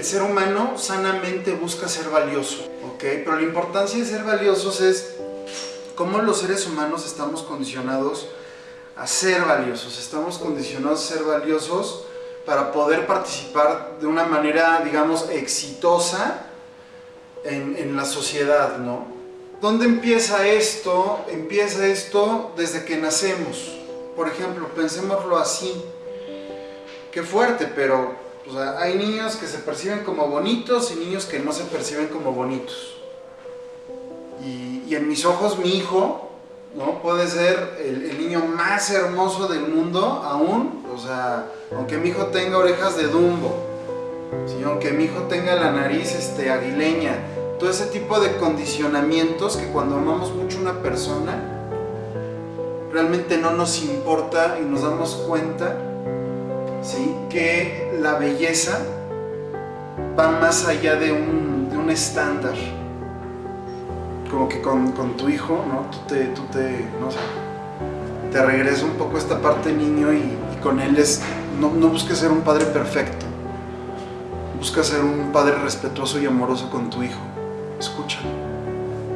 el ser humano sanamente busca ser valioso, ¿ok? Pero la importancia de ser valiosos es cómo los seres humanos estamos condicionados a ser valiosos, estamos condicionados a ser valiosos para poder participar de una manera, digamos, exitosa en, en la sociedad, ¿no? ¿Dónde empieza esto? Empieza esto desde que nacemos. Por ejemplo, pensémoslo así. Qué fuerte, pero o sea, hay niños que se perciben como bonitos y niños que no se perciben como bonitos. Y, y en mis ojos mi hijo, ¿no? Puede ser el, niño más hermoso del mundo aún, o sea, aunque mi hijo tenga orejas de Dumbo, ¿sí? aunque mi hijo tenga la nariz este, aguileña, todo ese tipo de condicionamientos que cuando amamos mucho a una persona, realmente no nos importa y nos damos cuenta que la belleza va más allá de un, de un estándar. Como que con, con, tu hijo, ¿no? Tú te, tú te, no sé, te regresa un poco esta parte niño y, y con él es, no, no busques ser un padre perfecto, busca ser un padre respetuoso y amoroso con tu hijo. Escúchalo,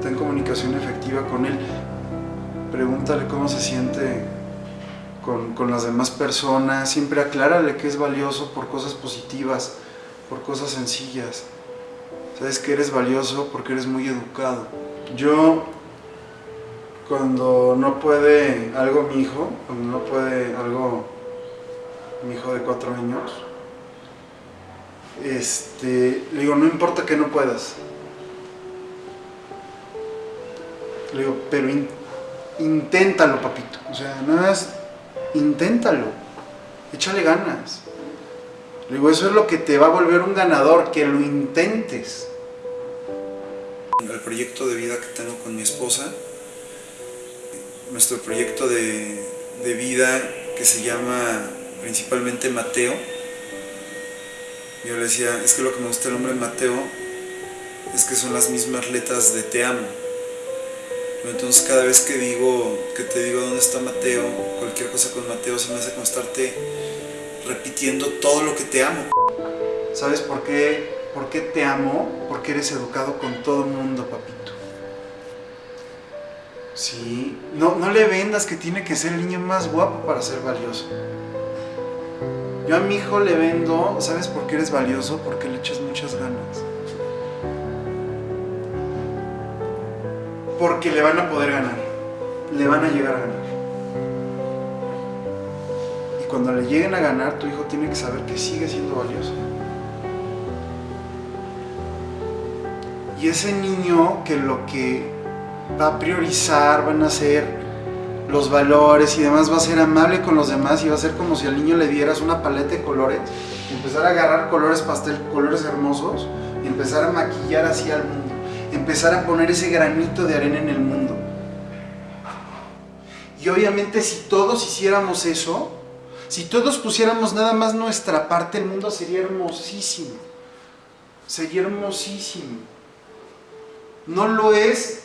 ten comunicación efectiva con él, pregúntale cómo se siente con, con, las demás personas, siempre aclárale que es valioso por cosas positivas, por cosas sencillas. Sabes que eres valioso porque eres muy educado. Yo, cuando no puede algo mi hijo, cuando no puede algo mi hijo de cuatro años, este, le digo, no importa que no puedas. Le digo, pero in, inténtalo, papito. O sea, nada más inténtalo, échale ganas. Le digo, eso es lo que te va a volver un ganador, que lo intentes. El proyecto de vida que tengo con mi esposa, nuestro proyecto de, de vida que se llama principalmente Mateo, yo le decía, es que lo que me gusta del nombre Mateo es que son las mismas letras de te amo. Entonces cada vez que digo, que te digo dónde está Mateo, cualquier cosa con Mateo se me hace constarte repitiendo todo lo que te amo. ¿Sabes por qué, por qué te amo? Porque eres educado con todo el mundo, papito. Sí, no, no le vendas que tiene que ser el niño más guapo para ser valioso. Yo a mi hijo le vendo, ¿sabes por qué eres valioso? Porque le echas muchas ganas. Porque le van a poder ganar, le van a llegar a ganar. Y cuando le lleguen a ganar, tu hijo tiene que saber que sigue siendo valioso. Y ese niño que lo que va a priorizar van a ser los valores y demás, va a ser amable con los demás y va a ser como si al niño le dieras una paleta de colores empezar a agarrar colores pastel, colores hermosos y empezar a maquillar así al mundo empezar a poner ese granito de arena en el mundo. Y obviamente si todos hiciéramos eso, si todos pusiéramos nada más nuestra parte, el mundo sería hermosísimo. Sería hermosísimo. No lo es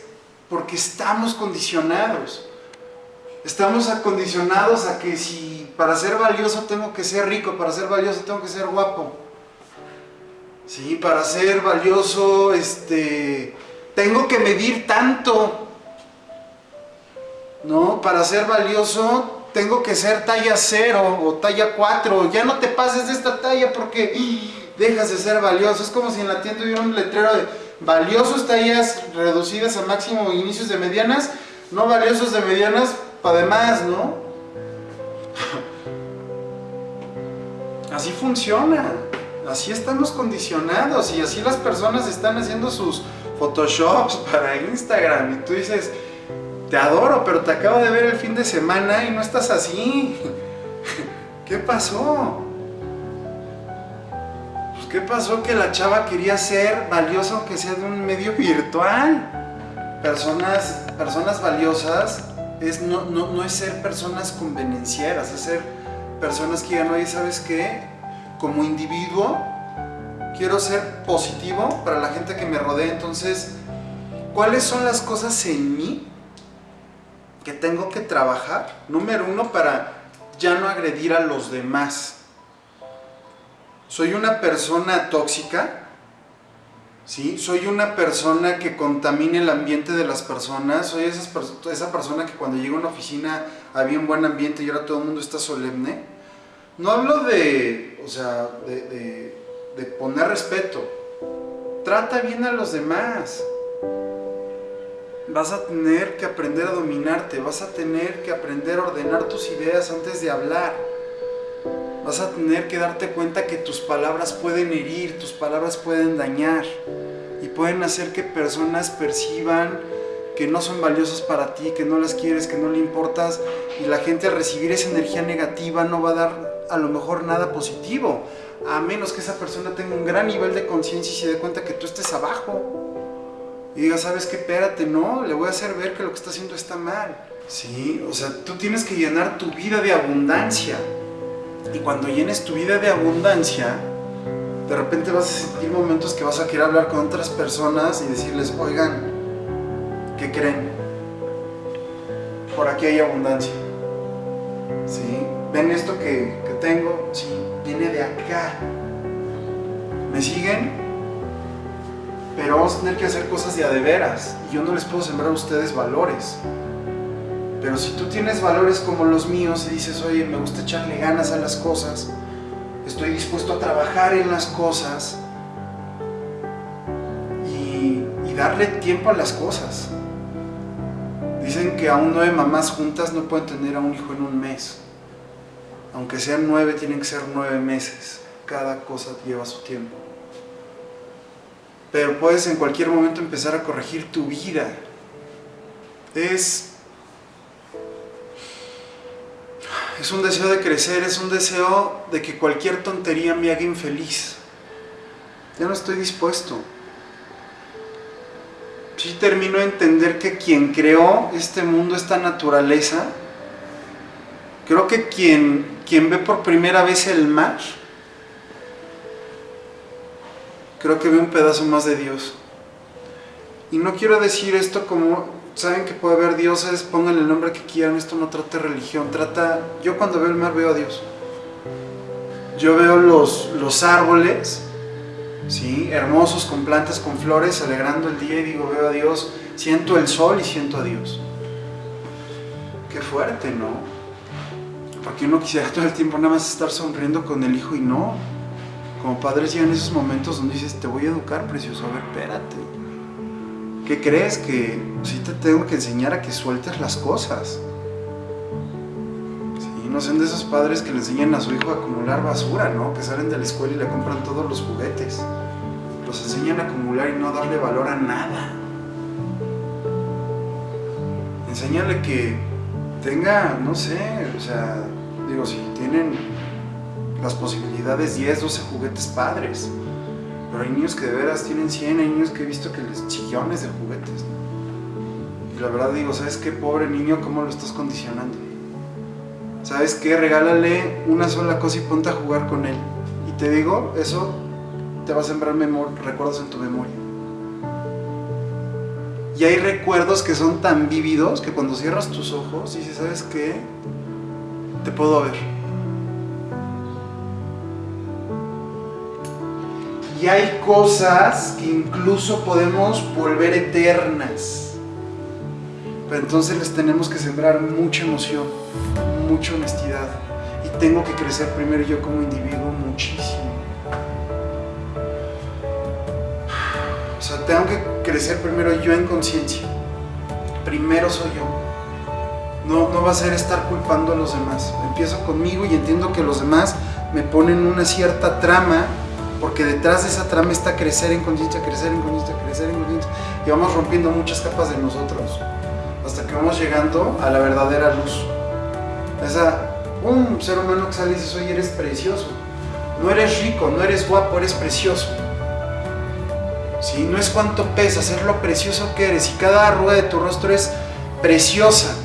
porque estamos condicionados. Estamos acondicionados a que si para ser valioso tengo que ser rico, para ser valioso tengo que ser guapo. Sí, para ser valioso, este, tengo que medir tanto. ¿No? Para ser valioso, tengo que ser talla 0 o talla 4. Ya no te pases de esta talla porque dejas de ser valioso. Es como si en la tienda hubiera un letrero de valiosos tallas reducidas a máximo inicios de medianas, no valiosos de medianas para demás, ¿no? Así funciona. Así estamos condicionados y así las personas están haciendo sus photoshops para Instagram y tú dices, te adoro, pero te acabo de ver el fin de semana y no estás así. ¿Qué pasó? Pues ¿qué pasó? Que la chava quería ser valiosa aunque sea de un medio virtual. Personas, personas valiosas es, no, no, no es ser personas convenencieras, es ser personas que digan, oye, ¿sabes qué? Como individuo quiero ser positivo para la gente que me rodea, entonces, ¿cuáles son las cosas en mí que tengo que trabajar? Número uno, para ya no agredir a los demás. soy una persona tóxica, ¿sí? Soy una persona que contamina el ambiente de las personas, soy esa persona que cuando llega a una oficina había un buen ambiente y ahora todo el mundo está solemne. No hablo de, o sea, de, de poner respeto, trata bien a los demás. Vas a tener que aprender a dominarte, vas a tener que aprender a ordenar tus ideas antes de hablar. Vas a tener que darte cuenta que tus palabras pueden herir, tus palabras pueden dañar y pueden hacer que personas perciban que no son valiosas para ti, que no las quieres, que no le importas y la gente al recibir esa energía negativa no va a dar a lo mejor nada positivo, a menos que esa persona tenga un gran nivel de conciencia y se dé cuenta que tú estés abajo y diga, ¿sabes qué? Espérate, no, le voy a hacer ver que lo que está haciendo está mal. Sí, o sea, tú tienes que llenar tu vida de abundancia. Y cuando llenes tu vida de abundancia, de repente vas a sentir momentos que vas a querer hablar con otras personas y decirles, oigan, ¿qué creen? Por aquí hay abundancia. ¿Sí? ¿Ven esto que, que tengo? Sí, viene de acá. ¿Me siguen? pero vamos a tener que hacer cosas de de veras. Y yo no les puedo sembrar a ustedes valores. Pero si tú tienes valores como los míos y dices, oye, me gusta echarle ganas a las cosas, estoy dispuesto a trabajar en las cosas y, y darle tiempo a las cosas. Dicen que aún nueve mamás juntas no pueden tener a un hijo en un mes. Aunque sean nueve, tienen que ser nueve meses. Cada cosa lleva su tiempo pero puedes en cualquier momento empezar a corregir tu vida. Es, es un deseo de crecer, es un deseo de que cualquier tontería me haga infeliz. Ya no estoy dispuesto. Si termino de entender que quien creó este mundo, esta naturaleza, creo que quien, quien ve por primera vez el mar, creo que ve un pedazo más de Dios. Y no quiero decir esto como, saben que puede haber dioses, pongan el nombre que quieran, esto no trata religión, trata, yo cuando veo el mar veo a Dios. Yo veo los, los árboles, ¿sí? hermosos, con plantas, con flores, alegrando el día y digo, veo a Dios, siento el sol y siento a Dios. Qué fuerte, ¿no? Porque uno quisiera todo el tiempo nada más estar sonriendo con el hijo y no, como padres llegan esos momentos donde dices, te voy a educar, precioso, a ver, espérate. ¿Qué crees? Que sí te tengo que enseñar a que sueltes las cosas. No sean de esos padres que le enseñan a su hijo a acumular basura, ¿no? Que salen de la escuela y le compran todos los juguetes. Los enseñan a acumular y no darle valor a nada. Enséñale que tenga, no sé, o sea, digo, si tienen las posibilidades 10, 12 juguetes padres. Pero hay niños que de veras tienen 100, hay niños que he visto que les chillones de juguetes. Y la verdad digo, ¿sabes qué pobre niño? ¿Cómo lo estás condicionando? ¿Sabes qué? Regálale una sola cosa y ponte a jugar con él. Y te digo, eso te va a sembrar recuerdos en tu memoria. Y hay recuerdos que son tan vívidos que cuando cierras tus ojos dices, ¿sabes qué? Te puedo ver Y hay cosas que incluso podemos volver eternas. Pero entonces les tenemos que sembrar mucha emoción, mucha honestidad. Y tengo que crecer primero yo como individuo muchísimo. O sea, tengo que crecer primero yo en conciencia. Primero soy yo. No, no va a ser estar culpando a los demás. Empiezo conmigo y entiendo que los demás me ponen una cierta trama porque detrás de esa trama está crecer en conciencia, crecer en conciencia, crecer en conciencia, y vamos rompiendo muchas capas de nosotros, hasta que vamos llegando a la verdadera luz. Esa, un ser humano que sale y dice, oye, eres precioso, no eres rico, no eres guapo, eres precioso. ¿Sí? No es cuánto pesas, es lo precioso que eres, y cada arruga de tu rostro es preciosa.